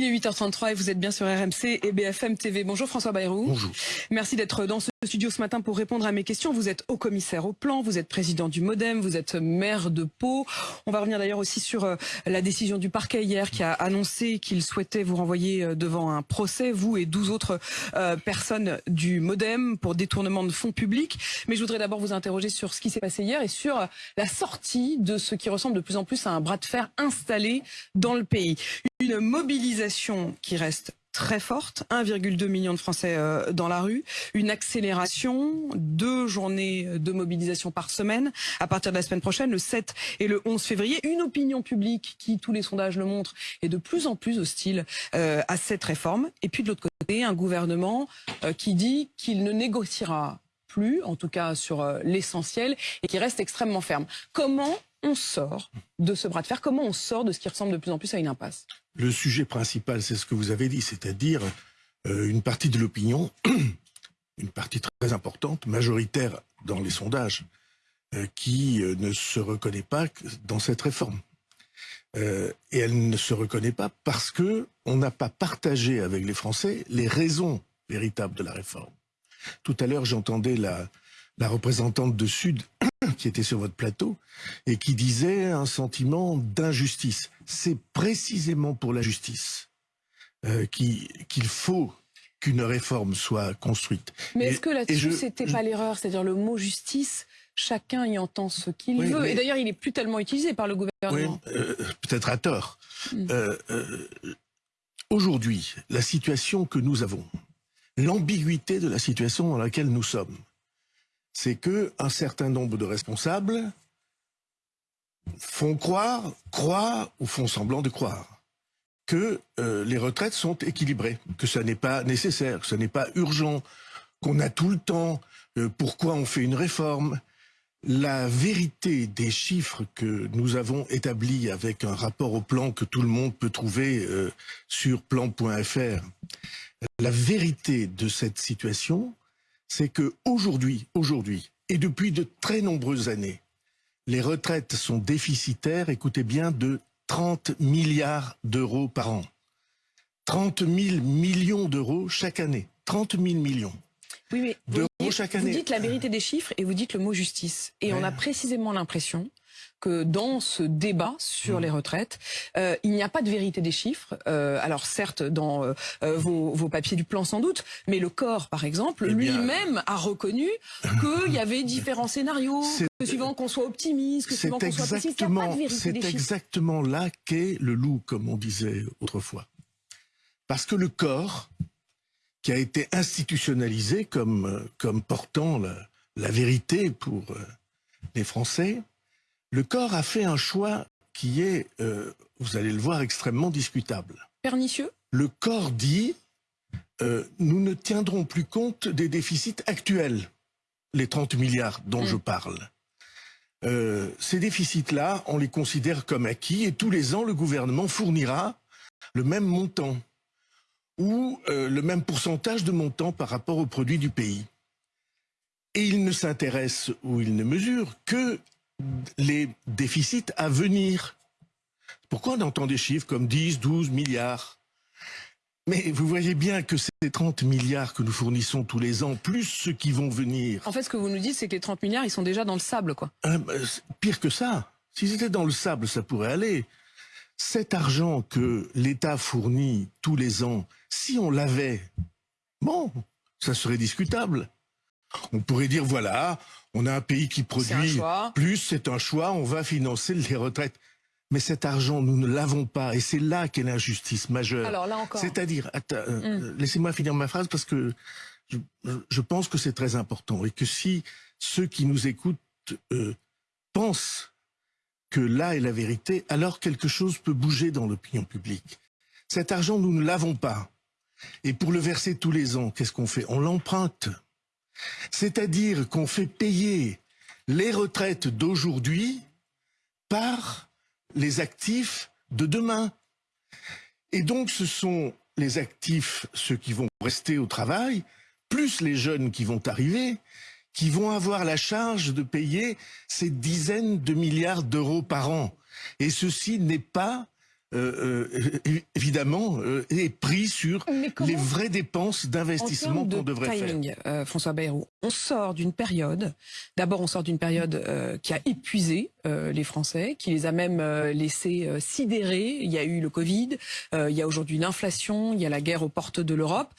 Il est 8h33 et vous êtes bien sur RMC et BFM TV. Bonjour François Bayrou. Bonjour. Merci d'être dans ce studio ce matin pour répondre à mes questions. Vous êtes haut commissaire au plan, vous êtes président du Modem, vous êtes maire de Pau. On va revenir d'ailleurs aussi sur euh, la décision du parquet hier qui a annoncé qu'il souhaitait vous renvoyer euh, devant un procès, vous et 12 autres euh, personnes du Modem pour détournement de fonds publics. Mais je voudrais d'abord vous interroger sur ce qui s'est passé hier et sur la sortie de ce qui ressemble de plus en plus à un bras de fer installé dans le pays. Une mobilisation qui reste très forte, 1,2 million de Français euh, dans la rue, une accélération, deux journées de mobilisation par semaine. À partir de la semaine prochaine, le 7 et le 11 février, une opinion publique qui, tous les sondages le montrent, est de plus en plus hostile euh, à cette réforme, et puis de l'autre côté, un gouvernement euh, qui dit qu'il ne négociera plus, en tout cas sur l'essentiel, et qui reste extrêmement ferme. Comment on sort de ce bras de fer Comment on sort de ce qui ressemble de plus en plus à une impasse? Le sujet principal, c'est ce que vous avez dit, c'est-à-dire euh, une partie de l'opinion, une partie très importante, majoritaire dans les sondages, euh, qui euh, ne se reconnaît pas dans cette réforme. et elle ne se reconnaît pas parce que on n'a pas partagé avec les Français les raisons véritables de la réforme. Tout à l'heure, j'entendais la, la représentante de Sud qui était sur votre plateau et qui disait un sentiment d'injustice. C'est précisément pour la justice euh, qu'il faut qu'une réforme soit construite. Mais est-ce que là-dessus, c'était pas l'erreur C'est-à-dire le mot justice, chacun y entend ce qu'il veut. Et d'ailleurs, il est plus tellement utilisé par le gouvernement. Oui, euh, peut-être à tort. Hmm. Euh, aujourd'hui, la situation que nous avons, l'ambiguïté de la situation dans laquelle nous sommes, c'est que un certain nombre de responsables font croire, croient ou font semblant de croire que euh, les retraites sont équilibrées, que ce n'est pas nécessaire, que ce n'est pas urgent, qu'on a tout le temps, euh, pourquoi on fait une réforme. La vérité des chiffres que nous avons établis avec un rapport au plan que tout le monde peut trouver euh, sur plan.fr, la vérité de cette situation, c'est que aujourd'hui, aujourd'hui, et depuis de très nombreuses années, les retraites sont déficitaires, écoutez bien, de 30 milliards d'euros par an. 30 000 millions d'euros chaque année. 30 000 millions. Oui, mais vous, chaque année. vous dites la vérité des chiffres et vous dites le mot justice. Et on a précisément l'impression que dans ce débat sur mm. les retraites, euh, il n'y a pas de vérité des chiffres. Euh, alors certes, dans euh, vos, vos, papiers du plan sans doute, mais le corps, par exemple, eh lui-même a reconnu qu'il y avait différents scénarios, que suivant qu'on soit optimiste, que suivant qu'on soit pessimiste, il n'y a pas de vérité. C'est exactement là qu'est le loup, comme on disait autrefois. Parce que le corps, qui a été institutionnalisé comme, comme portant la, la vérité pour les Français, le corps a fait un choix qui est, euh, vous allez le voir, extrêmement discutable. Pernicieux? Le corps dit, euh, nous ne tiendrons plus compte des déficits actuels, les 30 milliards dont je mm. parle. Euh, ces déficits-là, on les considère comme acquis et tous les ans, le gouvernement fournira le même montant ou le même pourcentage de montant par rapport au produit du pays. Et il ne s'intéresse ou il ne mesure que les déficits à venir. Pourquoi on entend des chiffres comme 10, 12 milliards? Mais vous voyez bien que ces 30 milliards que nous fournissons tous les ans, plus ceux qui vont venir... En fait, ce que vous nous dites, c'est que les 30 milliards, ils sont déjà dans le sable, quoi. Bah, pire que ça. S'ils étaient dans le sable, ça pourrait aller. Cet argent que l'État fournit tous les ans, si on l'avait, bon, ça serait discutable. On pourrait dire, voilà, on a un pays qui produit plus, c'est un choix, on va financer les retraites. Mais cet argent, nous ne l'avons pas, et c'est là qu'est l'injustice majeure. Alors là encore. C'est-à-dire, euh, mm. laissez-moi finir ma phrase parce que je, pense que c'est très important et que si ceux qui nous écoutent euh, pensent que là est la vérité, alors quelque chose peut bouger dans l'opinion publique. Cet argent, nous ne l'avons pas. Et pour le verser tous les ans, qu'est-ce qu'on fait? On l'emprunte. C'est-à-dire qu'on fait payer les retraites d'aujourd'hui par les actifs de demain. Et donc ce sont les actifs, ceux qui vont rester au travail, plus les jeunes qui vont arriver, qui vont avoir la charge de payer ces dizaines de milliards d'euros par an. Et ceci n'est pas euh, euh, évidemment, euh, est pris sur les vraies dépenses d'investissement qu'on devrait timing, faire. François Bayrou, on sort d'une période, d'abord on sort d'une période qui a épuisé les Français, qui les a même laissés sidérer. Il y a eu le Covid, il y a aujourd'hui l'inflation, il y a la guerre aux portes de l'Europe,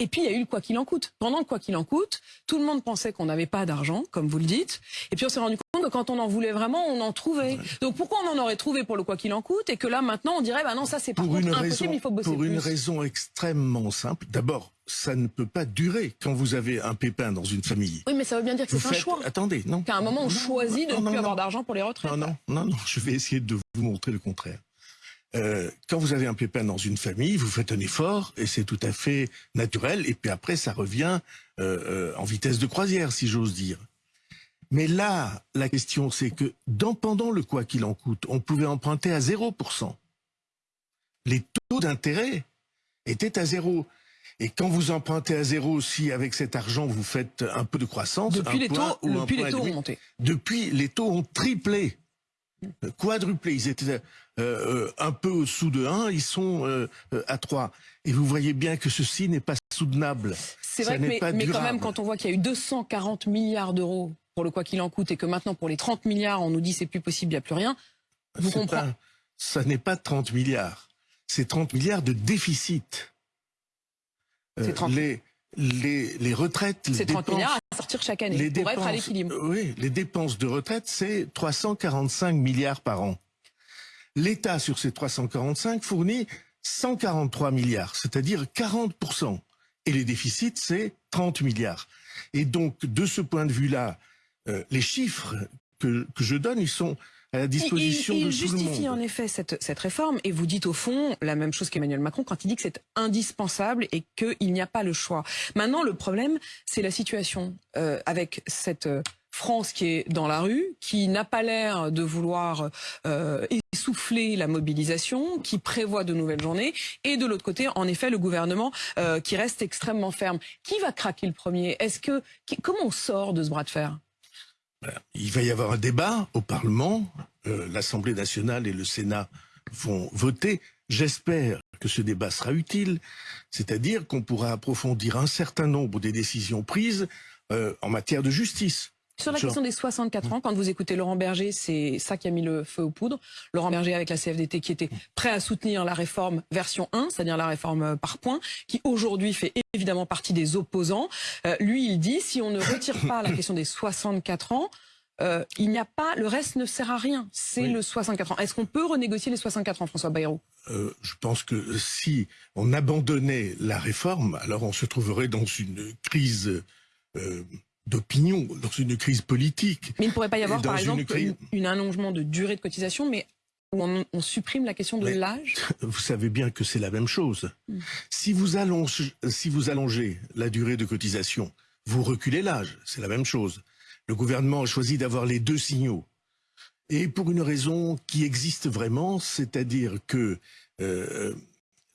et puis il y a eu le quoi qu'il en coûte. Pendant le quoi qu'il en coûte, tout le monde pensait qu'on n'avait pas d'argent, comme vous le dites, et puis on s'est rendu compte que quand on en voulait vraiment, on en trouvait. Donc pourquoi on en aurait trouvé pour le quoi qu'il en coûte, et que là maintenant on dirait, bah non, ça c'est une raison, il faut bosser Pour une raison extrêmement simple. D'abord, ça ne peut pas durer quand vous avez un pépin dans une famille. Oui, mais ça veut bien dire que c'est un choix. Attendez, non. Qu'à un moment, on choisit de ne plus avoir d'argent pour les retraites. Non, non, non, non, je vais essayer de vous montrer le contraire. Euh, quand vous avez un pépin dans une famille, vous faites un effort et c'est tout à fait naturel. Et puis après, ça revient euh, euh, en vitesse de croisière, si j'ose dire. Mais là, la question, c'est que dans, pendant le quoi qu'il en coûte, on pouvait emprunter à 0% les taux d'intérêt étaient à zéro. Et quand vous empruntez à zéro, si avec cet argent vous faites un peu de croissance, depuis les taux, depuis les taux ont monté. Depuis les taux ont triplé, quadruplé. Ils étaient euh, euh, un peu au-dessous de 1, ils sont euh, à 3. Et vous voyez bien que ceci n'est pas soutenable. C'est vrai, mais, mais quand même, quand on voit qu'il y a eu 240 milliards d'euros pour le quoi qu'il en coûte et que maintenant pour les 30 milliards, on nous dit c'est plus possible, il n'y a plus rien, vous comprenez Ça n'est pas 30 milliards c'est 30 milliards de déficit. Euh, les, les, les, retraites, c'est 30 milliards à sortir chaque année pour être à l'équilibre. Oui, les dépenses de retraite, c'est 345 milliards par an. L'État, sur ces 345, fournit 143 milliards, c'est-à-dire 40%. Et les déficits, c'est 30 milliards. Et donc, de ce point de vue-là, euh, les chiffres que, que je donne, ils sont à la disposition il, il, justifie en effet cette, cette réforme. Et vous dites au fond la même chose qu'Emmanuel Macron quand il dit que c'est indispensable et qu'il n'y a pas le choix. Maintenant, le problème, c'est la situation euh, avec cette euh, France qui est dans la rue, qui n'a pas l'air de vouloir euh, essouffler la mobilisation, qui prévoit de nouvelles journées, et de l'autre côté, en effet, le gouvernement euh, qui reste extrêmement ferme. Qui va craquer le premier? Est-ce que comment on sort de ce bras de fer? Il va y avoir un débat au Parlement. Euh, L'Assemblée nationale et le Sénat vont voter. J'espère que ce débat sera utile, c'est-à-dire qu'on pourra approfondir un certain nombre des décisions prises euh, en matière de justice. Sur la question des 64 ans, quand vous écoutez Laurent Berger, c'est ça qui a mis le feu aux poudres. Laurent Berger avec la CFDT qui était prêt à soutenir la réforme version 1, c'est-à-dire la réforme euh, par points, qui aujourd'hui fait évidemment partie des opposants. Euh, lui, il dit, si on ne retire pas la question des 64 ans, euh, il n'y a pas, le reste ne sert à rien. C'est le 64 ans. Est-ce qu'on peut renégocier les 64 ans, François Bayrou? Euh, Je pense que si on abandonnait la réforme, alors on se trouverait dans une crise euh, d'opinion, dans une crise politique. Mais il ne pourrait pas y avoir, par exemple, un allongement de durée de cotisation, mais où on, supprime la question de l'âge Vous savez bien que c'est la même chose. Hmm. Si, vous allongez, si vous allongez la durée de cotisation, vous reculez l'âge, c'est la même chose. Le gouvernement a choisi d'avoir les deux signaux. Et pour une raison qui existe vraiment, c'est-à-dire que euh,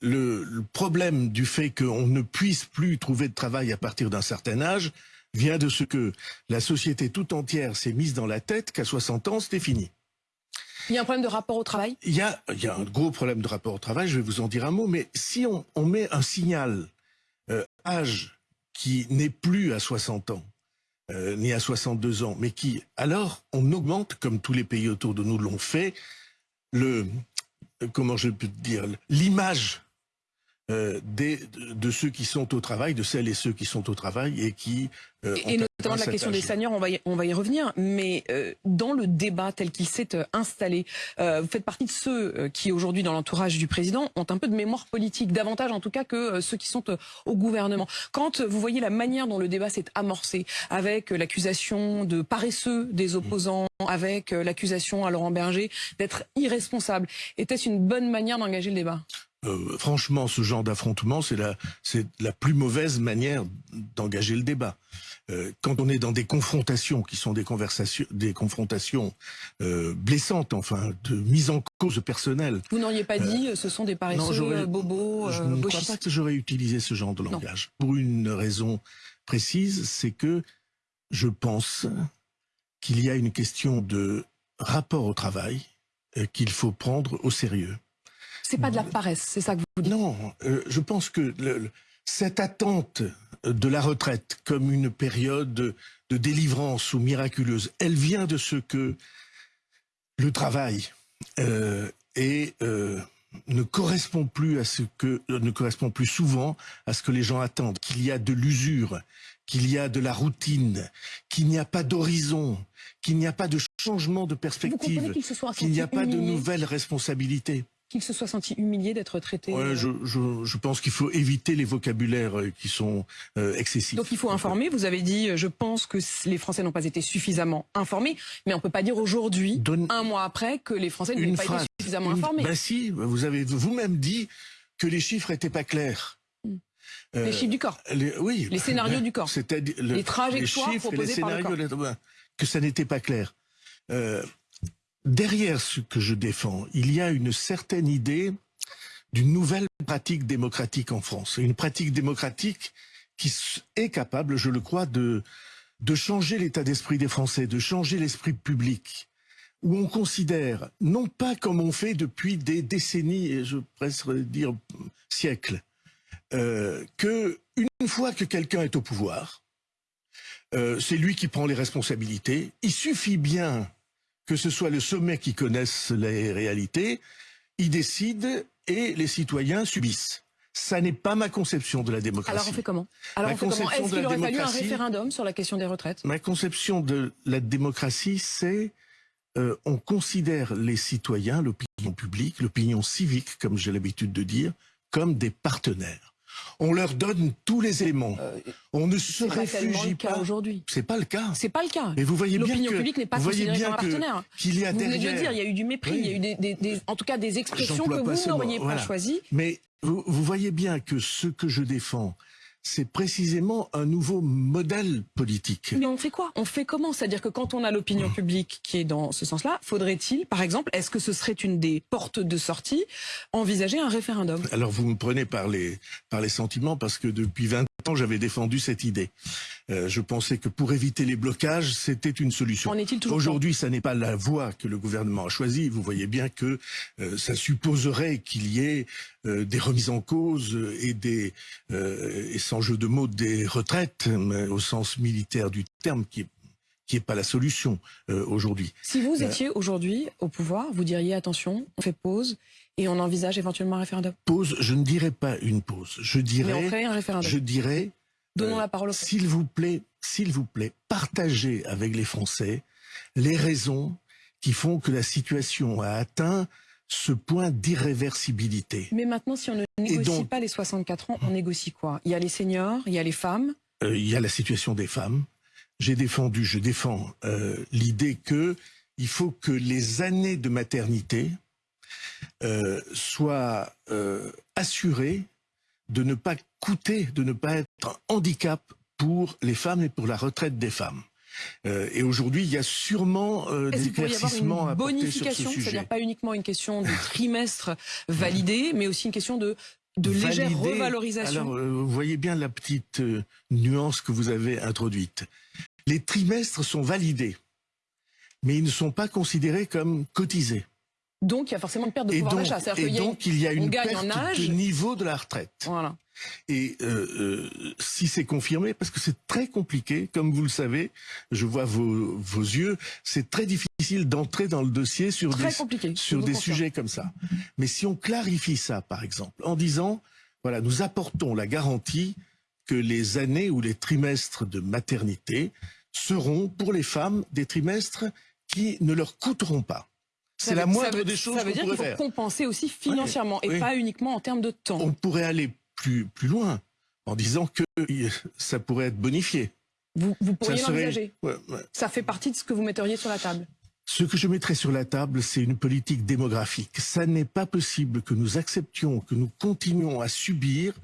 le, le, problème du fait qu'on ne puisse plus trouver de travail à partir d'un certain âge vient de ce que la société tout entière s'est mise dans la tête qu'à 60 ans, c'était fini. Il y a un problème de rapport au travail? Il y, a, il y a un gros problème de rapport au travail, je vais vous en dire un mot, mais si on, on met un signal euh, âge qui n'est plus à 60 ans, euh, ni à 62 ans, mais qui, alors, on augmente, comme tous les pays autour de nous l'ont fait, le, comment je peux dire, l'image euh, des, de ceux qui sont au travail, de celles et ceux qui sont au travail et qui... Euh, et notamment la question des seniors, on va y, on va y revenir, mais euh, dans le débat tel qu'il s'est euh, installé, euh, vous faites partie de ceux qui aujourd'hui dans l'entourage du président ont un peu de mémoire politique, davantage en tout cas que ceux qui sont au gouvernement. Quand vous voyez la manière dont le débat s'est amorcé, avec l'accusation de paresseux des opposants, avec l'accusation à Laurent Berger d'être irresponsable, était-ce une bonne manière d'engager le débat? Euh, franchement, ce genre d'affrontement, c'est la, la plus mauvaise manière d'engager le débat. Euh, quand on est dans des confrontations qui sont des conversations, des confrontations euh, blessantes, enfin, de mise en cause personnelle. Vous n'auriez pas dit, ce sont des paresseux, bobos, Je ne crois pas que j'aurais utilisé ce genre de langage. Pour une raison précise, c'est que je pense qu'il y a une question de rapport au travail qu'il faut prendre au sérieux. C'est pas de la paresse, c'est ça que vous dites. Non, euh, je pense que le, cette attente de la retraite comme une période de, de délivrance ou miraculeuse, elle vient de ce que le travail euh, euh, ne correspond plus à ce que ne correspond plus souvent à ce que les gens attendent, qu'il y a de l'usure, qu'il y a de la routine, qu'il n'y a pas d'horizon, qu'il n'y a pas de changement de perspective, qu'il n'y a pas de nouvelles responsabilités qu'il se soit senti humilié d'être traité ouais, je, je, je, pense qu'il faut éviter les vocabulaires euh, qui sont euh, excessifs. Donc il faut informer. Vous avez dit, je pense que les Français n'ont pas été suffisamment informés, mais on peut pas dire aujourd'hui, Donne... un mois après, que les Français n'ont pas été suffisamment une... informés. Ben si, vous avez vous-même dit que les chiffres étaient pas clairs. Hmm. Euh, les chiffres du corps. Les, oui. Les scénarios du corps. C'est-à-dire le, les trajectoires les chiffres proposées les scénarios, par le corps. que ça n'était pas clair. Euh, derrière ce que je défends, il y a une certaine idée d'une nouvelle pratique démocratique en France. Une pratique démocratique qui est capable, je le crois, de, changer l'état d'esprit des Français, de changer l'esprit public, où on considère, non pas comme on fait depuis des décennies, et je presque dire siècles, euh, que une fois que quelqu'un est au pouvoir, euh, c'est lui qui prend les responsabilités. Il suffit bien que ce soit le sommet qui connaisse les réalités, il décide et les citoyens subissent. Ça n'est pas ma conception de la démocratie. Alors on fait comment? Alors ma on fait comment? Est-ce qu'il aurait fallu un référendum sur la question des retraites? Ma conception de la démocratie, c'est euh, on considère les citoyens, l'opinion publique, l'opinion civique, comme j'ai l'habitude de dire, comme des partenaires. On leur donne tous les éléments. Euh, on ne se réfugie pas. aujourd'hui. C'est pas le cas. C'est pas le cas. Mais vous voyez bien L'opinion que publique n'est pas considérée comme un partenaire. qu'il y a vous derrière. venez de le dire, il y a eu du mépris, Oui. il y a eu des, des- des- en tout cas des expressions que vous n'auriez pas voilà. choisies. Mais vous, vous voyez bien que ce que je défends, c'est précisément un nouveau modèle politique. Mais on fait quoi? On fait comment? C'est-à-dire que quand on a l'opinion publique qui est dans ce sens-là, faudrait-il, par exemple, est-ce que ce serait une des portes de sortie, envisager un référendum? Alors vous me prenez par les, par les sentiments parce que depuis 20 ans, j'avais défendu cette idée. Euh, je pensais que pour éviter les blocages, c'était une solution. Aujourd'hui, ça n'est pas la voie que le gouvernement a choisie. Vous voyez bien que euh, ça supposerait qu'il y ait euh, des remises en cause et des et sans jeu de mots des retraites, mais au sens militaire du terme, qui est qui est pas la solution euh, aujourd'hui. Si vous étiez aujourd'hui au pouvoir, vous diriez attention, on fait pause et on envisage éventuellement un référendum. Pause, je ne dirais pas une pause. Je Mais on dirais, ferait un référendum. je dirais, Donnons euh, la parole aux. S'il vous plaît, s'il vous plaît, partagez avec les Français les raisons qui font que la situation a atteint ce point d'irréversibilité. Mais maintenant, si on ne négocie donc- pas les 64 ans, on négocie quoi? Il y a les seniors, il y a les femmes. Euh, il y a la situation des femmes. J'ai défendu, je défends euh, l'idée que il faut que les années de maternité euh, soient euh, assurées de ne pas coûter, de ne pas être un handicap pour les femmes et pour la retraite des femmes. Euh, et aujourd'hui, il y a sûrement euh, des éclaircissements à bonification? sujet. C'est-à-dire pas uniquement une question de trimestre validé, mais aussi une question de, de légère revalorisation. Alors, euh, vous voyez bien la petite euh, nuance que vous avez introduite. Les trimestres sont validés, mais ils ne sont pas considérés comme cotisés. Donc il y a forcément une perte de pouvoir d'achat. Et donc, il y a une perte en âge. de niveau de la retraite. Voilà. Et euh, euh, si c'est confirmé, parce que c'est très compliqué, comme vous le savez, je vois vos, vos yeux, c'est très difficile d'entrer dans le dossier sur Très des, sur des sujets comme ça. Mais si on clarifie ça, par exemple, en disant, voilà, nous apportons la garantie que les années ou les trimestres de maternité seront pour les femmes des trimestres qui ne leur coûteront pas. C'est la moindre veut- des choses Ça veut dire qu'il faut faire. compenser aussi financièrement et oui. pas uniquement en termes de temps. On pourrait aller plus, plus loin en disant que ça pourrait être bonifié. Vous, vous pourriez serait- l'envisager. Ouais, ouais. Ça fait partie de ce que vous metteriez sur la table. Ce que je mettrais sur la table, c'est une politique démographique. Ça n'est pas possible que nous acceptions, que nous continuions à subir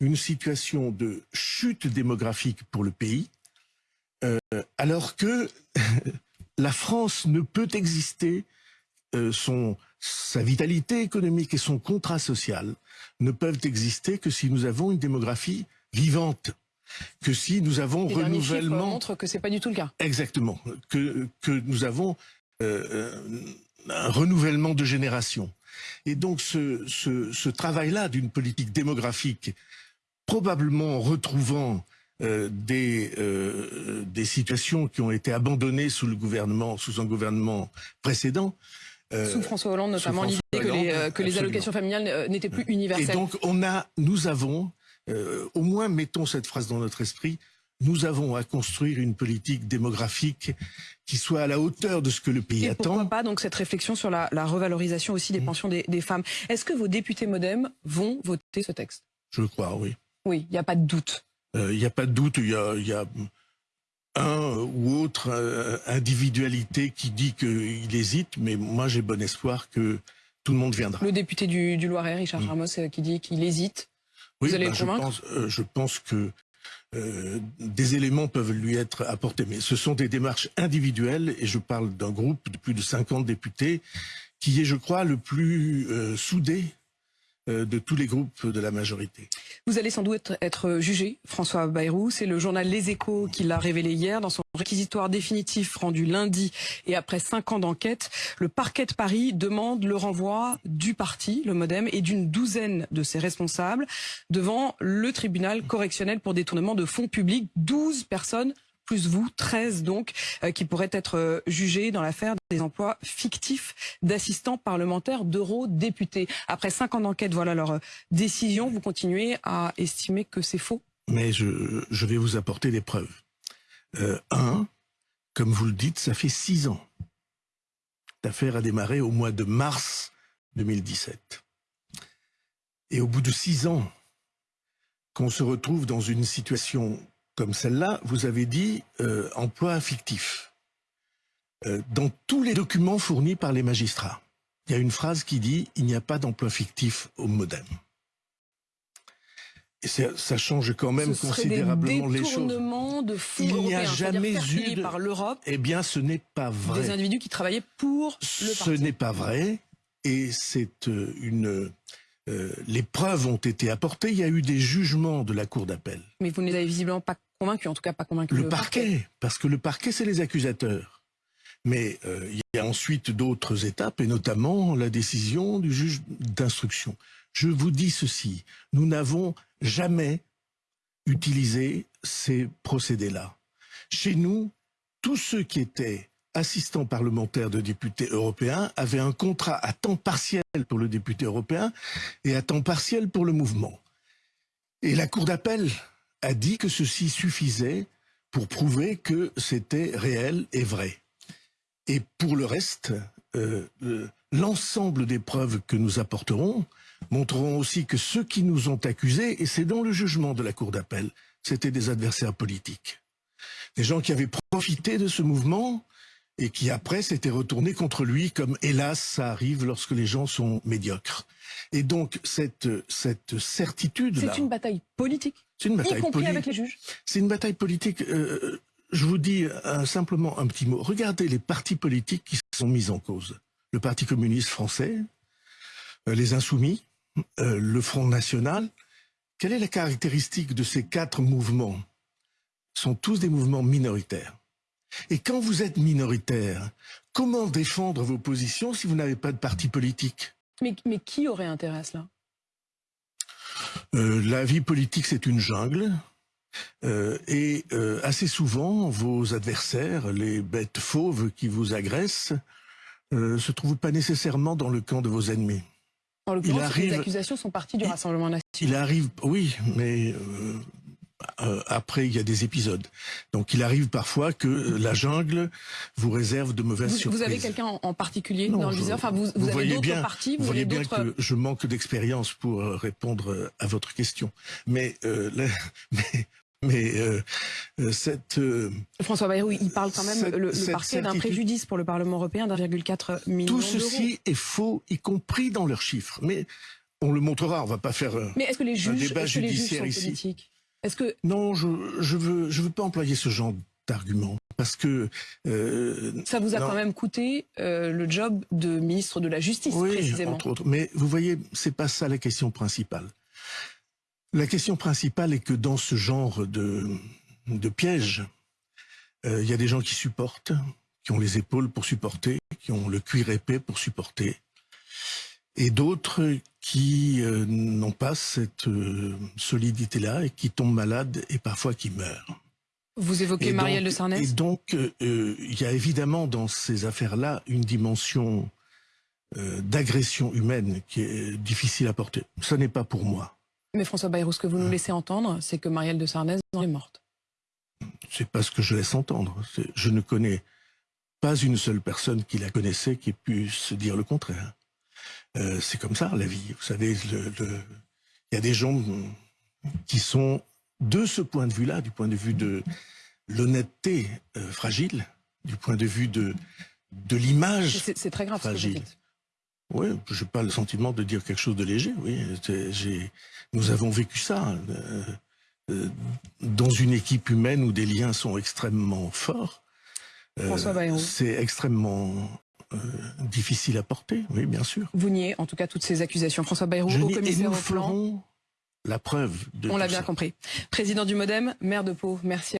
une situation de chute démographique pour le pays, euh, alors que la France ne peut exister, son, sa vitalité économique et son contrat social ne peuvent exister que si nous avons une démographie vivante, que si nous avons Les renouvellement montrent que c'est pas du tout le cas. Exactement. Que, que nous avons euh, euh, un renouvellement de génération. Et donc ce, ce, ce travail-là d'une politique démographique, probablement en retrouvant euh, des, euh, des situations qui ont été abandonnées sous le gouvernement, sous un gouvernement précédent. Euh, sous François Hollande, notamment l'idée que les, que les allocations familiales n'étaient plus universelles. Et donc on a, nous avons, au moins mettons cette phrase dans notre esprit, nous avons à construire une politique démographique qui soit à la hauteur de ce que le pays Et attend. Pourquoi pas donc cette réflexion sur la, la revalorisation aussi des mmh. pensions des, des femmes Est-ce que vos députés MoDem vont voter ce texte? Je crois, oui. Oui, il n'y a pas de doute. Il euh, n'y a pas de doute, il y a, y a, un ou autre euh, individualité qui dit qu'il hésite, mais moi j'ai bon espoir que tout le monde viendra. Le député du, du Loiret, Richard mmh. Ramos, euh, qui dit qu'il hésite. Oui, Vous allez bah, le je, convaincre pense, euh, je pense que euh, des éléments peuvent lui être apportés, mais ce sont des démarches individuelles, et je parle d'un groupe de plus de 50 députés qui est, je crois, le plus euh, soudé de tous les groupes de la majorité. Vous allez sans doute être jugé, François Bayrou. C'est le journal Les Échos qui l'a révélé hier dans son réquisitoire définitif rendu lundi et après cinq ans d'enquête. Le parquet de Paris demande le renvoi du parti, le Modem, et d'une douzaine de ses responsables devant le tribunal correctionnel pour détournement de fonds publics. 12 personnes plus vous, 13 donc, euh, qui pourraient être euh, jugés dans l'affaire des emplois fictifs d'assistants parlementaires d'eurodéputés. Après cinq ans d'enquête, voilà leur euh, décision. Vous continuez à estimer que c'est faux? Mais je, je, vais vous apporter des preuves. Un, comme vous le dites, ça fait six ans. L'affaire a démarré au mois de mars 2017. Et au bout de six ans, qu'on se retrouve dans une situation comme celle-là, vous avez dit euh, emploi fictif. Euh, dans tous les documents fournis par les magistrats, il y a une phrase qui dit « il n'y a pas d'emploi fictif au modem ». Et ça change quand même ce considérablement les choses. De fonds il n'y a jamais eu de... par l'Europe. Eh bien, ce n'est pas vrai. Des individus qui travaillaient pour le parti. Ce n'est pas vrai, et c'est euh, une euh, les preuves ont été apportées, il y a eu des jugements de la Cour d'appel. Mais vous ne les avez visiblement pas convaincus, en tout cas pas convaincus. Le, parquet, parce que le parquet, c'est les accusateurs. Mais euh, il y a ensuite d'autres étapes, et notamment la décision du juge d'instruction. Je vous dis ceci, nous n'avons jamais utilisé ces procédés-là. Chez nous, tous ceux qui étaient assistants parlementaires de députés européens avaient un contrat à temps partiel pour le député européen et à temps partiel pour le mouvement. Et la Cour d'appel a dit que ceci suffisait pour prouver que c'était réel et vrai. Et pour le reste, euh, l'ensemble des preuves que nous apporterons montreront aussi que ceux qui nous ont accusés, et c'est dans le jugement de la Cour d'appel, c'était des adversaires politiques. Des gens qui avaient profité de ce mouvement et qui après s'était retourné contre lui, comme hélas ça arrive lorsque les gens sont médiocres. Et donc cette cette certitude. C'est une bataille politique. C'est une bataille politique avec les juges. C'est une bataille politique. Euh, je vous dis euh, simplement un petit mot. Regardez les partis politiques qui sont mis en cause. Le Parti communiste français, euh, les Insoumis, euh, le Front National. Quelle est la caractéristique de ces quatre mouvements? Ils sont tous des mouvements minoritaires. Et quand vous êtes minoritaire, comment défendre vos positions si vous n'avez pas de parti politique? Mais, mais, qui aurait intérêt à cela? Euh, La vie politique, c'est une jungle. Euh, et euh, assez souvent, vos adversaires, les bêtes fauves qui vous agressent, se trouvent pas nécessairement dans le camp de vos ennemis. En l'occurrence, arrive... les accusations sont parties du Rassemblement national. Il arrive, oui, mais après, il y a des épisodes. Donc, il arrive parfois que la jungle vous réserve de mauvaises vous, surprises. Vous avez quelqu'un en particulier non, dans le viseur? Enfin, vous, vous, vous avez voyez bien, partis, vous, voyez bien que je manque d'expérience pour euh, répondre à votre question. Mais, euh, la, mais mais euh, cette euh, François Bayrou, il parle quand même cette, le, le parquet d'un préjudice pour le Parlement européen d'1,4 million Tout ceci est faux, y compris dans leurs chiffres. Mais on le montrera. On va pas faire Mais est-ce que les juges, un débat que les juges sont ici. politiques? Est-ce que non, je je veux je veux pas employer ce genre d'argument parce que euh, ça vous a non. quand même coûté euh, le job de ministre de la Justice oui, précisément. entre autres. Mais vous voyez, c'est pas ça la question principale. La question principale est que dans ce genre de de piège, euh, il y a des gens qui supportent, qui ont les épaules pour supporter, qui ont le cuir épais pour supporter, et d'autres qui euh, n'ont pas cette euh, solidité-là et qui tombent malades et parfois qui meurent. Vous évoquez Et Marielle donc- de Sarnez Et donc, euh, il y a évidemment dans ces affaires-là une dimension d'agression humaine qui est difficile à porter. Ce n'est pas pour moi. Mais François Bayrou, ce que vous nous laissez entendre, c'est que Marielle de Sarnez est morte. C'est pas ce que je laisse entendre. Je ne connais pas une seule personne qui la connaissait qui ait pu se dire le contraire. Euh, c'est comme ça la vie. Vous savez, il y a des gens qui sont de ce point de vue-là, du point de vue de l'honnêteté euh, fragile, du point de vue de de l'image. C'est c'est très grave ce que vous Fragile. dites. Oui, je n'ai pas le sentiment de dire quelque chose de léger. Oui, nous avons vécu ça euh, dans une équipe humaine où des liens sont extrêmement forts. François Bayrou. C'est extrêmement euh, difficile à porter. Oui, bien sûr. Vous niez en tout cas toutes ces accusations. François Bayrou, Je au commissaire au plan. la preuve de On l'a bien ça. compris. Président du Modem, maire de Pau, merci.